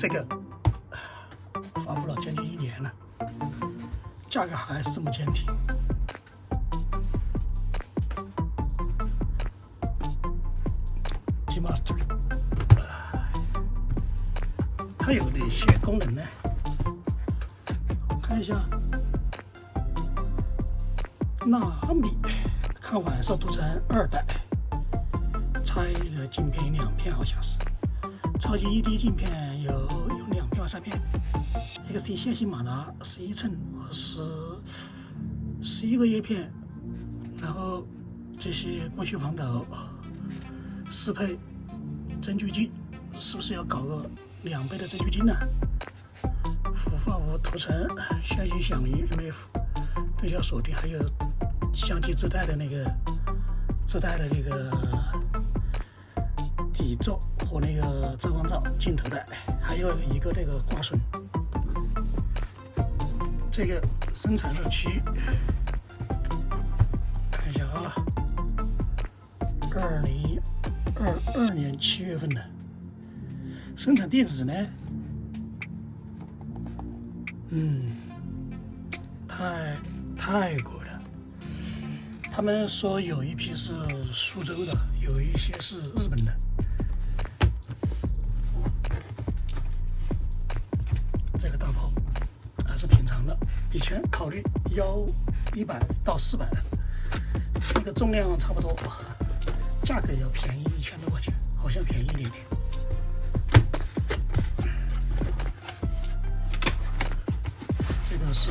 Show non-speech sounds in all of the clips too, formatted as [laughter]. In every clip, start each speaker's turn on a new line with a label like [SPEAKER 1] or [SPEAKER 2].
[SPEAKER 1] 这个 [sighs] 发布了将近一年了，价格还是这么坚挺。G Master，它有哪些功能呢？看一下，纳米看晚上读成二代，拆一个镜片两片，好像是。超级 ED 镜片有有两片三片，XT 线性马达十一寸十十一个叶片，然后这些光学防抖适配增距镜，是不是要搞个两倍的增距镜呢？氟化物涂层相机响应 MF 对焦锁定，还有相机自带的那个自带的那个底座。和那个遮光罩、镜头带，还有一个那个挂绳。这个生产日期看一下啊，二零二二年七月份的。生产地址呢？嗯，泰泰国的。他们说有一批是苏州的，有一些是日本的。考虑幺一百到四百的，那个重量差不多，价格要便宜一千多块钱，好像便宜一点点。这个是。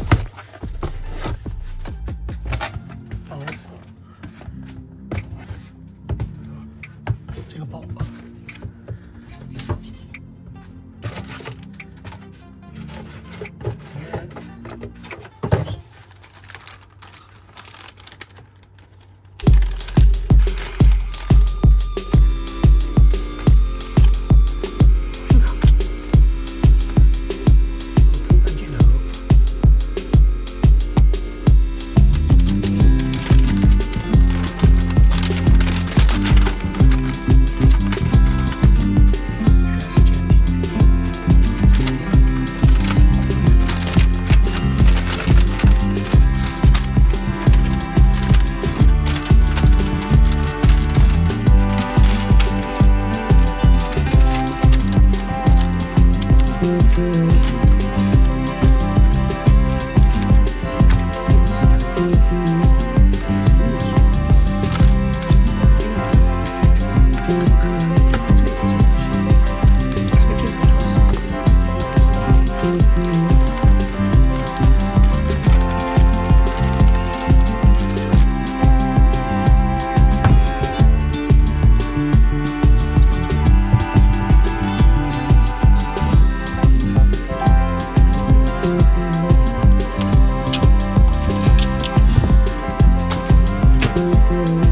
[SPEAKER 1] Música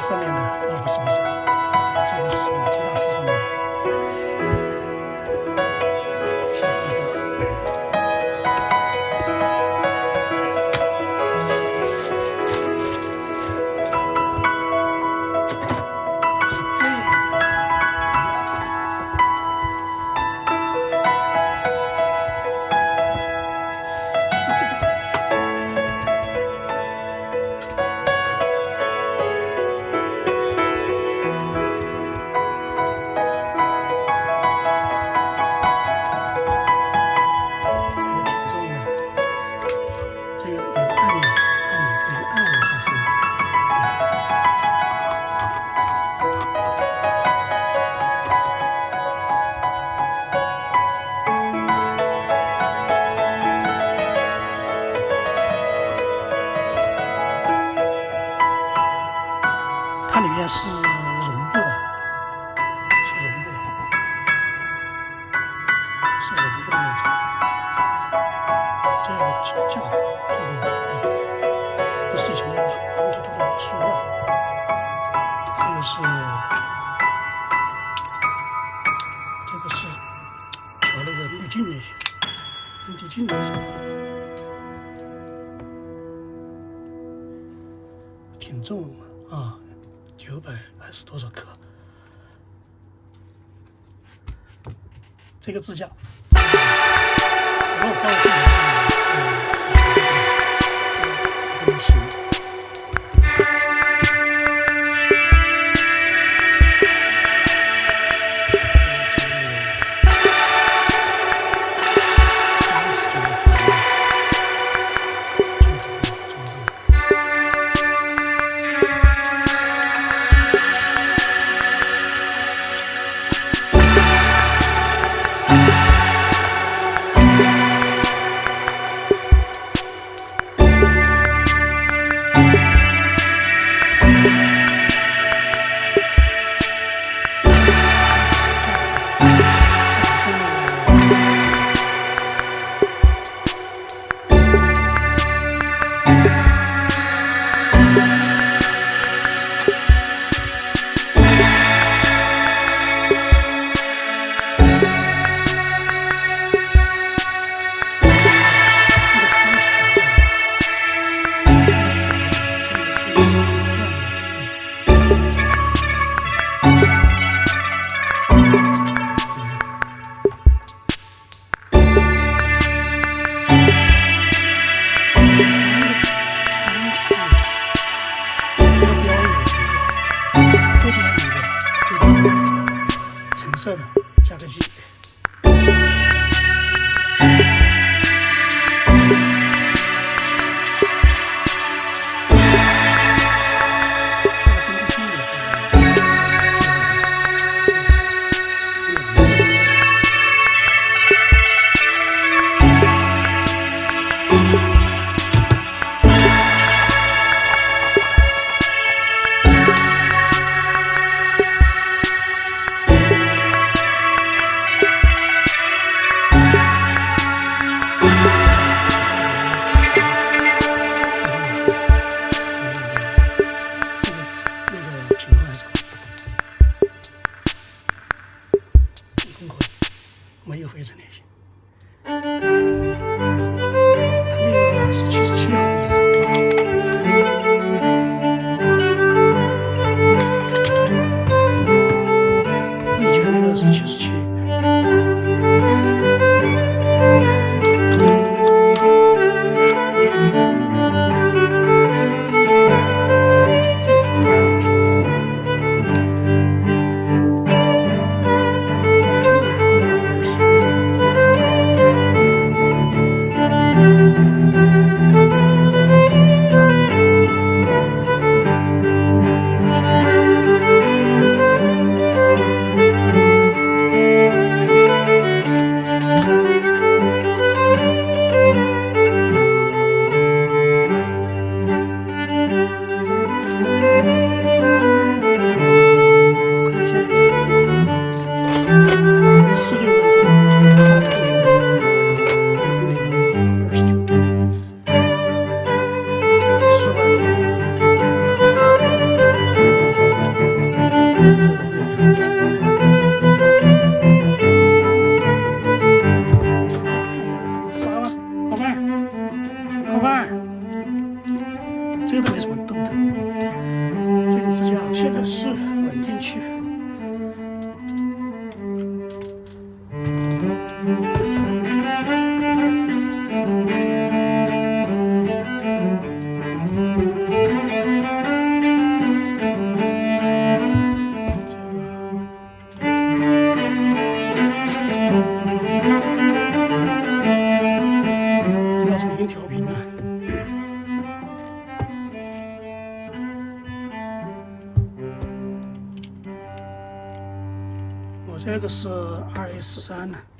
[SPEAKER 1] 上面的哦不是它里面是绒布的，是绒布的，是绒布的那种。这个价价格决定的，不是以前的光秃秃的塑料，这个是这个是调那个滤镜那些，滤镜那些，挺重，还是多少克？这个支架。然后放在这里 мою fascination. Computerized,
[SPEAKER 2] 二